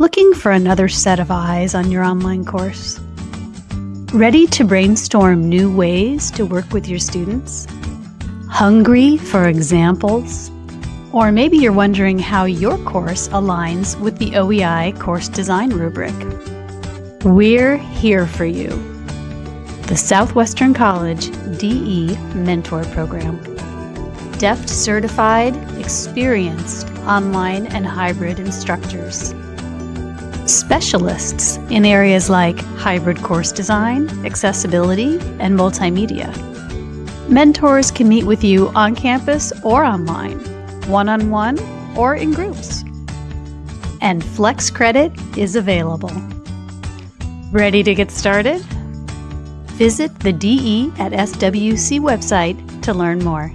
Looking for another set of eyes on your online course? Ready to brainstorm new ways to work with your students? Hungry for examples? Or maybe you're wondering how your course aligns with the OEI course design rubric. We're here for you. The Southwestern College DE Mentor Program. DEFT certified, experienced online and hybrid instructors specialists in areas like hybrid course design, accessibility, and multimedia. Mentors can meet with you on campus or online, one on one or in groups. And Flex Credit is available. Ready to get started? Visit the DE at SWC website to learn more.